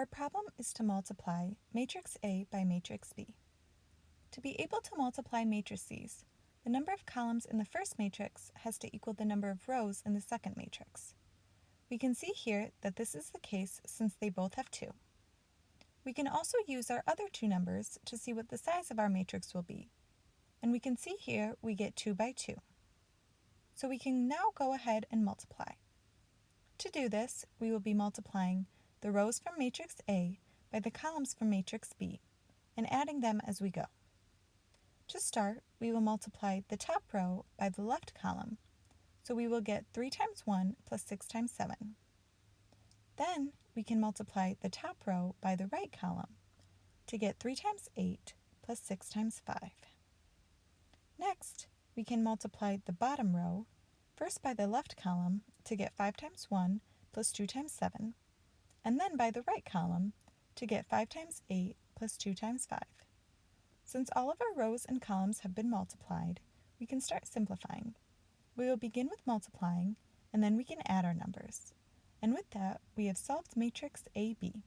Our problem is to multiply matrix A by matrix B. To be able to multiply matrices, the number of columns in the first matrix has to equal the number of rows in the second matrix. We can see here that this is the case since they both have 2. We can also use our other two numbers to see what the size of our matrix will be. And we can see here we get 2 by 2. So we can now go ahead and multiply. To do this, we will be multiplying the rows from matrix A by the columns from matrix B, and adding them as we go. To start, we will multiply the top row by the left column, so we will get 3 times 1 plus 6 times 7. Then we can multiply the top row by the right column to get 3 times 8 plus 6 times 5. Next, we can multiply the bottom row first by the left column to get 5 times 1 plus 2 times 7, and then by the right column to get 5 times 8 plus 2 times 5. Since all of our rows and columns have been multiplied, we can start simplifying. We will begin with multiplying, and then we can add our numbers. And with that, we have solved matrix AB.